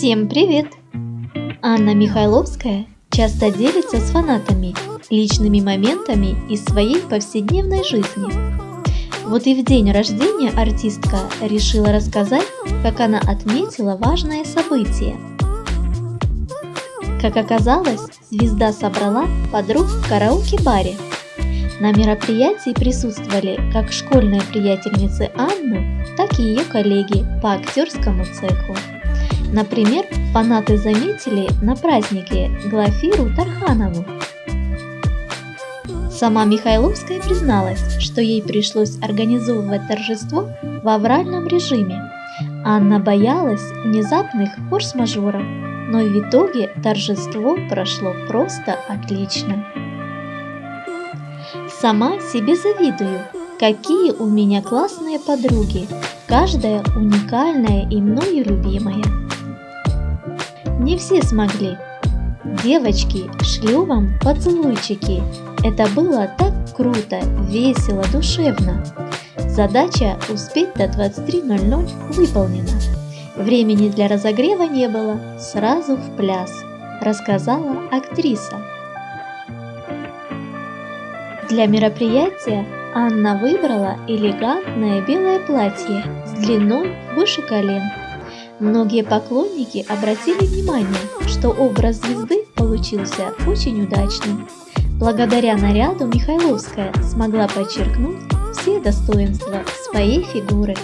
Всем привет! Анна Михайловская часто делится с фанатами личными моментами из своей повседневной жизни. Вот и в день рождения артистка решила рассказать, как она отметила важное событие. Как оказалось, звезда собрала подруг в караоке-баре. На мероприятии присутствовали как школьные приятельницы Анны, так и ее коллеги по актерскому цеху. Например, фанаты заметили на празднике Глафиру Тарханову. Сама Михайловская призналась, что ей пришлось организовывать торжество в авральном режиме. Анна боялась внезапных форс-мажоров, но в итоге торжество прошло просто отлично. Сама себе завидую, какие у меня классные подруги, каждая уникальная и мною любимая. Не все смогли. Девочки, шлю вам поцелуйчики. Это было так круто, весело, душевно. Задача успеть до 23.00 выполнена. Времени для разогрева не было, сразу в пляс, рассказала актриса. Для мероприятия Анна выбрала элегантное белое платье с длиной выше колен Многие поклонники обратили внимание, что образ звезды получился очень удачным. Благодаря наряду Михайловская смогла подчеркнуть все достоинства своей фигуры.